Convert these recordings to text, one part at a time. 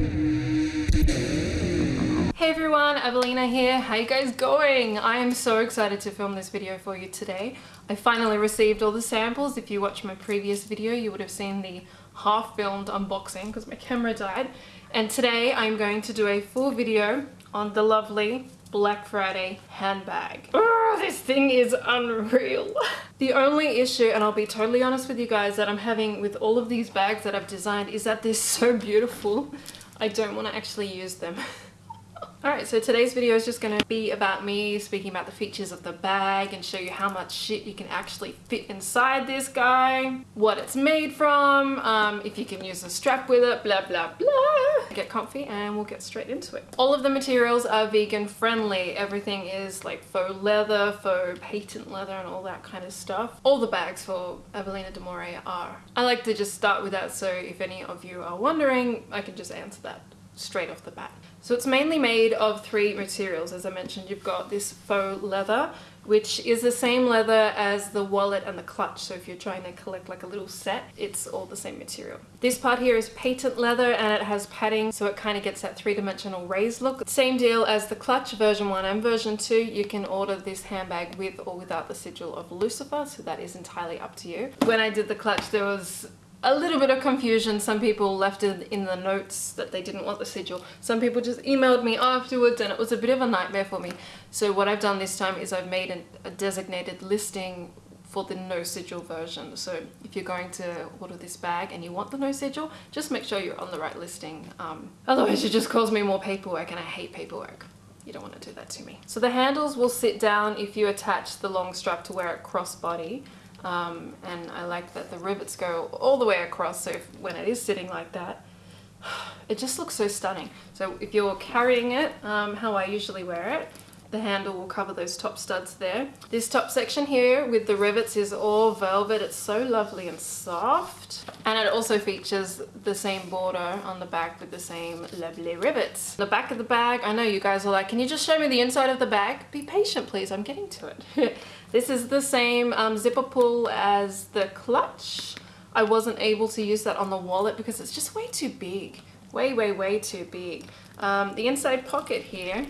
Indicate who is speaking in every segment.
Speaker 1: Hey everyone, Evelina here. How you guys going? I am so excited to film this video for you today. I finally received all the samples. If you watched my previous video, you would have seen the half-filmed unboxing because my camera died. And today I'm going to do a full video on the lovely Black Friday handbag. Oh, this thing is unreal. the only issue, and I'll be totally honest with you guys, that I'm having with all of these bags that I've designed is that they're so beautiful. I don't want to actually use them. Alright, so today's video is just going to be about me speaking about the features of the bag and show you how much shit you can actually fit inside this guy, what it's made from, um, if you can use a strap with it, blah blah blah. Get comfy and we'll get straight into it. All of the materials are vegan friendly. Everything is like faux leather, faux patent leather and all that kind of stuff. All the bags for Evelina Demore are. I like to just start with that so if any of you are wondering, I can just answer that straight off the bat. So it's mainly made of three materials. As I mentioned, you've got this faux leather, which is the same leather as the wallet and the clutch. So if you're trying to collect like a little set, it's all the same material. This part here is patent leather and it has padding, so it kind of gets that three-dimensional raised look. Same deal as the clutch version 1 and version 2. You can order this handbag with or without the sigil of Lucifer, so that is entirely up to you. When I did the clutch, there was a little bit of confusion. Some people left it in the notes that they didn't want the sigil. Some people just emailed me afterwards and it was a bit of a nightmare for me. So what I've done this time is I've made an, a designated listing for the no sigil version. So if you're going to order this bag and you want the no sigil, just make sure you're on the right listing. Um, otherwise it just causes me more paperwork and I hate paperwork. You don't want to do that to me. So the handles will sit down if you attach the long strap to wear it crossbody. Um, and I like that the rivets go all the way across so if, when it is sitting like that it just looks so stunning. So if you're carrying it um, how I usually wear it the handle will cover those top studs there. This top section here with the rivets is all velvet. It's so lovely and soft. And it also features the same border on the back with the same lovely rivets. The back of the bag, I know you guys are like, can you just show me the inside of the bag? Be patient please, I'm getting to it. this is the same um, zipper pull as the clutch. I wasn't able to use that on the wallet because it's just way too big. Way, way, way too big. Um, the inside pocket here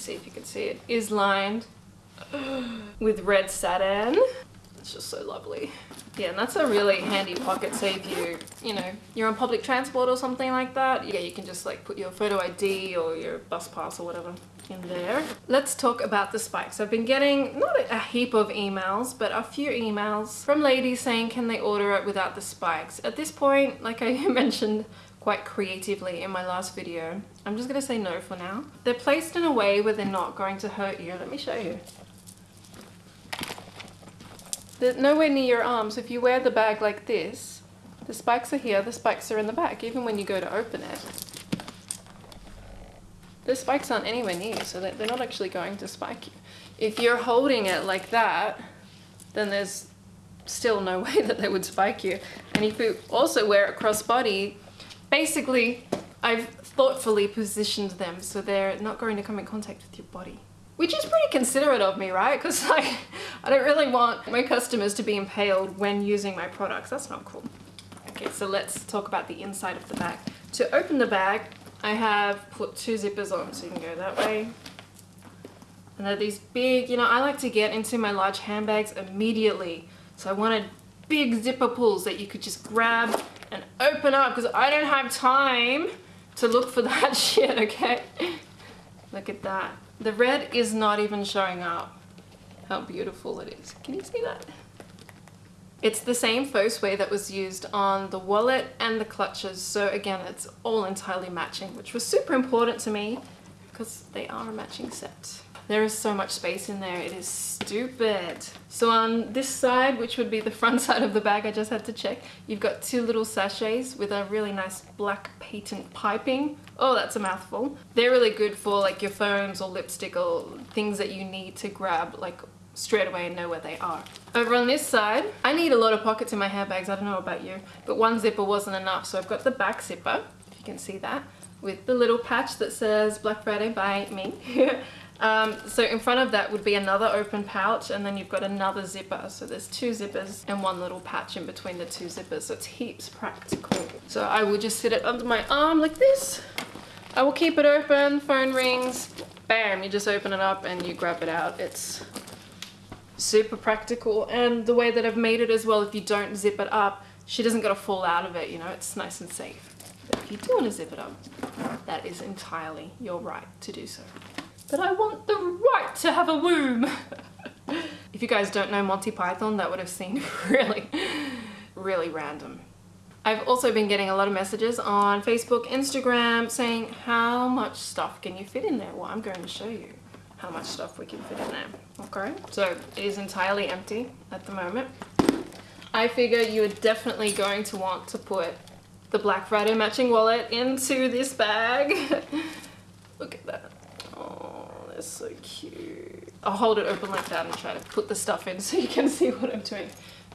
Speaker 1: let's see if you can see it, is lined with red satin. It's just so lovely. Yeah, and that's a really handy pocket, So if you, you know, you're on public transport or something like that. Yeah, you can just like put your photo ID or your bus pass or whatever in there. Let's talk about the spikes. I've been getting not a heap of emails, but a few emails from ladies saying can they order it without the spikes. At this point, like I mentioned quite creatively in my last video. I'm just going to say no for now. They're placed in a way where they're not going to hurt you. Let me show you. They're nowhere near your arm, so if you wear the bag like this, the spikes are here, the spikes are in the back, even when you go to open it. The spikes aren't anywhere near, you, so they're not actually going to spike you. If you're holding it like that, then there's still no way that they would spike you. And if you also wear it crossbody, Basically, I've thoughtfully positioned them so they're not going to come in contact with your body. Which is pretty considerate of me, right? Because like, I don't really want my customers to be impaled when using my products. That's not cool. Okay, so let's talk about the inside of the bag. To open the bag, I have put two zippers on, so you can go that way. And they're these big, you know, I like to get into my large handbags immediately. So I wanted big zipper pulls that you could just grab and open up because I don't have time to look for that shit, okay? Look at that. The red is not even showing up. How beautiful it is. Can you see that? It's the same faux suede that was used on the wallet and the clutches. So again, it's all entirely matching, which was super important to me because they are a matching set. There is so much space in there, it is stupid. So on this side, which would be the front side of the bag, I just had to check, you've got two little sachets with a really nice black patent piping. Oh, that's a mouthful. They're really good for like your phones or lipstick or things that you need to grab like straight away and know where they are. Over on this side, I need a lot of pockets in my handbags, I don't know about you, but one zipper wasn't enough, so I've got the back zipper, if you can see that, with the little patch that says Black Friday by me. Um, so in front of that would be another open pouch and then you've got another zipper. So there's two zippers and one little patch in between the two zippers. So it's heaps practical. So I will just fit it under my arm like this. I will keep it open, phone rings, bam, you just open it up and you grab it out. It's super practical and the way that I've made it as well, if you don't zip it up, she doesn't gotta fall out of it, you know, it's nice and safe. But if you do want to zip it up, that is entirely your right to do so but I want the right to have a womb. if you guys don't know Monty Python, that would have seemed really, really random. I've also been getting a lot of messages on Facebook, Instagram saying how much stuff can you fit in there? Well, I'm going to show you how much stuff we can fit in there. Okay, so it is entirely empty at the moment. I figure you are definitely going to want to put the Black Friday matching wallet into this bag. Look at that is so cute. I'll hold it open like that and try to put the stuff in so you can see what I'm doing.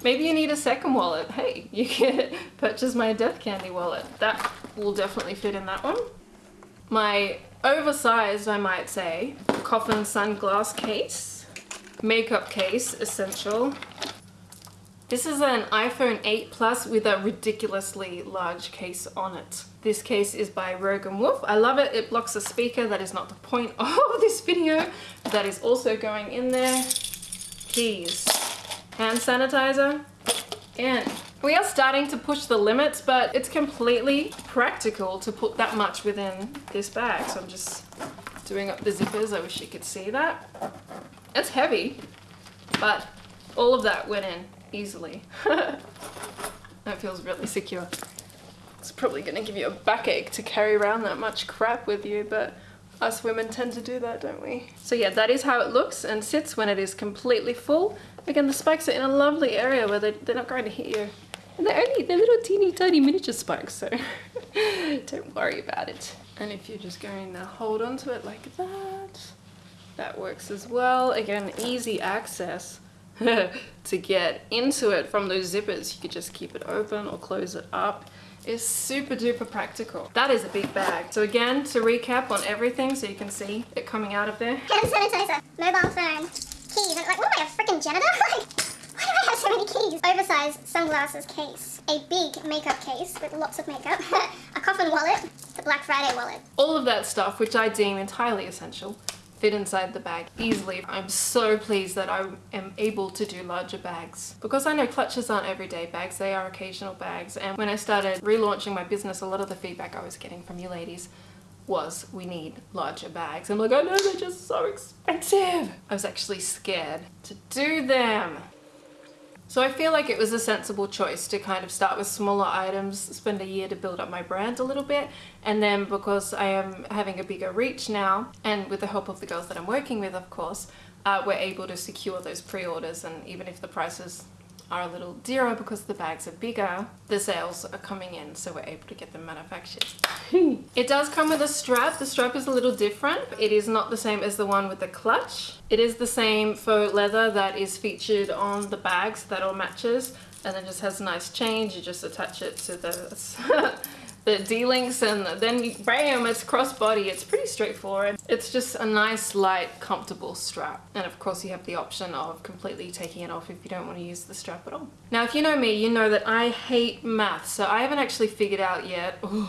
Speaker 1: Maybe you need a second wallet. Hey, you can purchase my Death Candy wallet. That will definitely fit in that one. My oversized, I might say, coffin sunglass case. Makeup case, essential. This is an iPhone 8 Plus with a ridiculously large case on it. This case is by Rogue + Wolf. I love it. It blocks a speaker. That is not the point of this video. That is also going in there. Keys. Hand sanitizer. And we are starting to push the limits, but it's completely practical to put that much within this bag. So I'm just doing up the zippers. I wish you could see that. It's heavy, but all of that went in easily. that feels really secure. It's probably going to give you a backache to carry around that much crap with you, but us women tend to do that, don't we? So yeah, that is how it looks and sits when it is completely full. Again, the spikes are in a lovely area where they, they're not going to hit you. And they're only, they're little teeny tiny miniature spikes, so don't worry about it. And if you're just going to hold onto it like that, that works as well. Again, easy access to get into it from those zippers. You could just keep it open or close it up It's super duper practical. That is a big bag. So again, to recap on everything so you can see it coming out of there.
Speaker 2: Hand sanitizer, mobile phone, keys, and like what am I, a freaking janitor? Like, why do I have so many keys? Oversized sunglasses case, a big makeup case with lots of makeup, a coffin wallet, the Black Friday wallet.
Speaker 1: All of that stuff, which I deem entirely essential fit inside the bag easily. I'm so pleased that I am able to do larger bags because I know clutches aren't everyday bags, they are occasional bags and when I started relaunching my business a lot of the feedback I was getting from you ladies was we need larger bags. I'm like, I know they're just so expensive. I was actually scared to do them. So I feel like it was a sensible choice to kind of start with smaller items, spend a year to build up my brand a little bit, and then because I am having a bigger reach now, and with the help of the girls that I'm working with, of course, uh, we're able to secure those pre-orders, and even if the prices are a little dearer because the bags are bigger, the sales are coming in so we're able to get them manufactured. it does come with a strap. The strap is a little different. It is not the same as the one with the clutch. It is the same faux leather that is featured on the bags that all matches and it just has a nice change. You just attach it to the the D-links and then bam, it's crossbody. It's pretty straightforward. It's just a nice, light, comfortable strap. And of course you have the option of completely taking it off if you don't want to use the strap at all. Now, if you know me, you know that I hate math. So I haven't actually figured out yet ooh,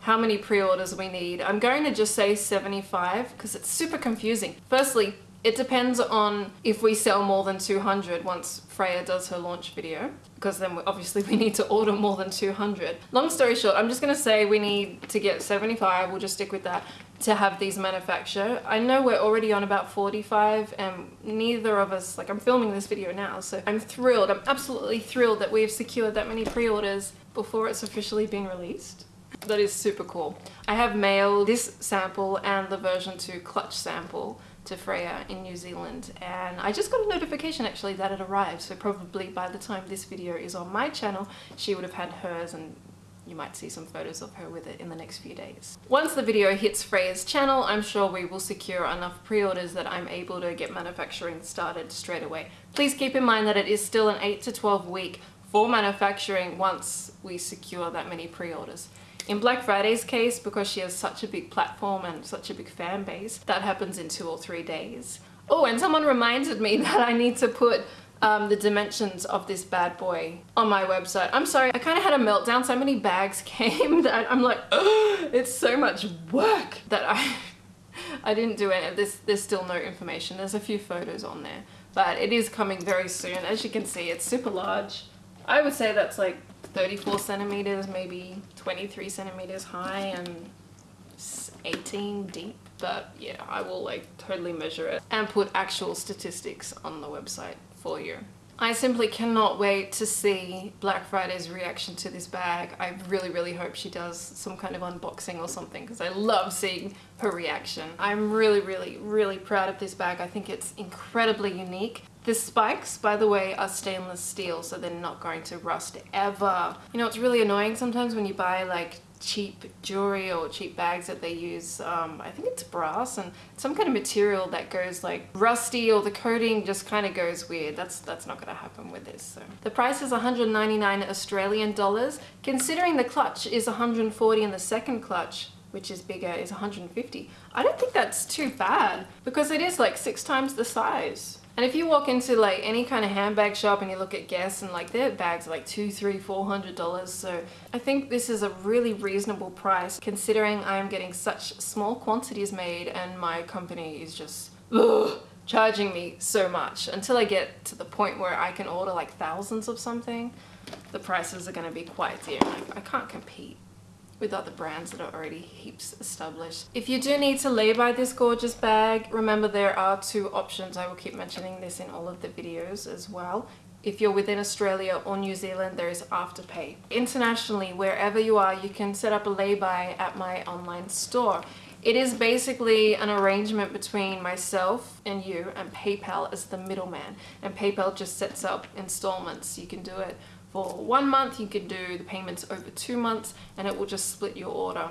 Speaker 1: how many pre-orders we need. I'm going to just say 75 because it's super confusing. Firstly, it depends on if we sell more than 200 once Freya does her launch video, because then obviously we need to order more than 200. Long story short, I'm just gonna say we need to get 75, we'll just stick with that, to have these manufactured. I know we're already on about 45 and neither of us, like I'm filming this video now, so I'm thrilled, I'm absolutely thrilled that we've secured that many pre-orders before it's officially been released. That is super cool. I have mailed this sample and the version 2 clutch sample to Freya in New Zealand and I just got a notification actually that it arrived so probably by the time this video is on my channel she would have had hers and you might see some photos of her with it in the next few days. Once the video hits Freya's channel, I'm sure we will secure enough pre-orders that I'm able to get manufacturing started straight away. Please keep in mind that it is still an 8 to 12 week for manufacturing once we secure that many pre-orders. In Black Friday's case, because she has such a big platform and such a big fan base, that happens in two or three days. Oh, and someone reminded me that I need to put um, the dimensions of this bad boy on my website. I'm sorry, I kind of had a meltdown. So many bags came that I'm like, it's so much work that I, I didn't do it. There's, there's still no information. There's a few photos on there, but it is coming very soon. As you can see, it's super large. I would say that's like 34 centimeters, maybe 23 centimeters high and 18 deep. But yeah, I will like totally measure it and put actual statistics on the website for you. I simply cannot wait to see Black Friday's reaction to this bag. I really, really hope she does some kind of unboxing or something because I love seeing her reaction. I'm really, really, really proud of this bag. I think it's incredibly unique. The spikes, by the way, are stainless steel, so they're not going to rust ever. You know, it's really annoying sometimes when you buy like cheap jewelry or cheap bags that they use um, I think it's brass and some kind of material that goes like rusty or the coating just kind of goes weird. That's that's not gonna happen with this so. The price is 199 Australian dollars. Considering the clutch is 140 and the second clutch which is bigger is 150 I don't think that's too bad because it is like six times the size and if you walk into like any kind of handbag shop and you look at Guess and like their bags are like two, three, four hundred dollars. So I think this is a really reasonable price considering I am getting such small quantities made and my company is just ugh, charging me so much. Until I get to the point where I can order like thousands of something, the prices are going to be quite dear. I can't compete with other brands that are already heaps established. If you do need to lay-by this gorgeous bag, remember there are two options. I will keep mentioning this in all of the videos as well. If you're within Australia or New Zealand, there is Afterpay. Internationally, wherever you are, you can set up a lay-by at my online store. It is basically an arrangement between myself and you and PayPal as the middleman. And PayPal just sets up installments. You can do it for one month, you can do the payments over two months and it will just split your order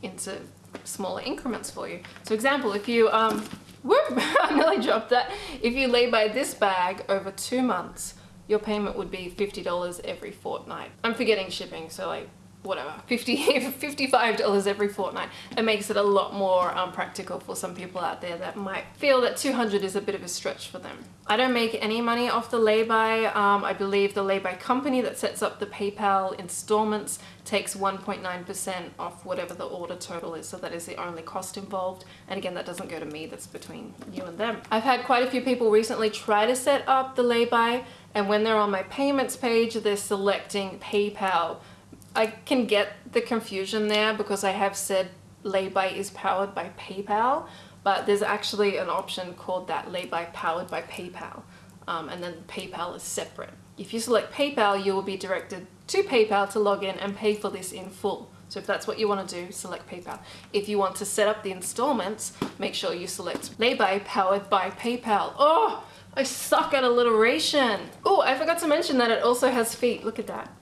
Speaker 1: into smaller increments for you. So example, if you, um, whoop, I nearly dropped that. If you lay by this bag over two months, your payment would be $50 every fortnight. I'm forgetting shipping, so like whatever 50 $55 every fortnight. It makes it a lot more um, practical for some people out there that might feel that 200 is a bit of a stretch for them. I don't make any money off the lay-by um, I believe the lay-by company that sets up the PayPal installments takes 1.9% off whatever the order total is so that is the only cost involved. And again that doesn't go to me that's between you and them. I've had quite a few people recently try to set up the lay-by and when they're on my payments page they're selecting PayPal I can get the confusion there because I have said Lay-by is powered by PayPal, but there's actually an option called that Lay-by powered by PayPal, um, and then PayPal is separate. If you select PayPal, you will be directed to PayPal to log in and pay for this in full. So if that's what you want to do, select PayPal. If you want to set up the installments, make sure you select Lay-by powered by PayPal. Oh, I suck at alliteration. Oh, I forgot to mention that it also has feet. Look at that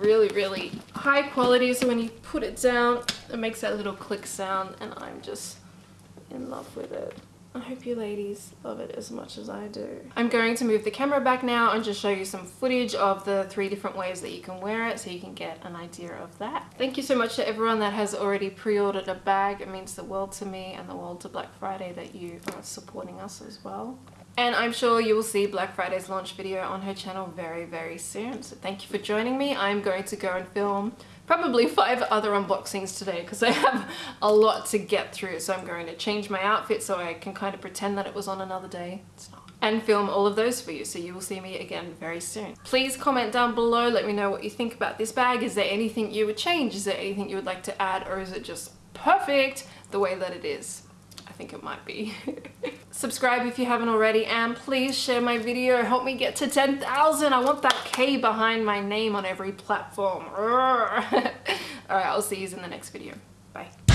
Speaker 1: really, really high quality. So when you put it down, it makes that little click sound and I'm just in love with it. I hope you ladies love it as much as I do. I'm going to move the camera back now and just show you some footage of the three different ways that you can wear it so you can get an idea of that. Thank you so much to everyone that has already pre-ordered a bag. It means the world to me and the world to Black Friday that you are supporting us as well. And I'm sure you will see Black Friday's launch video on her channel very, very soon. So thank you for joining me. I'm going to go and film probably five other unboxings today because I have a lot to get through. So I'm going to change my outfit so I can kind of pretend that it was on another day. It's not. And film all of those for you. So you will see me again very soon. Please comment down below. Let me know what you think about this bag. Is there anything you would change? Is there anything you would like to add? Or is it just perfect the way that it is? Think it might be. Subscribe if you haven't already and please share my video. Help me get to 10,000. I want that K behind my name on every platform. Alright, I'll see you in the next video. Bye.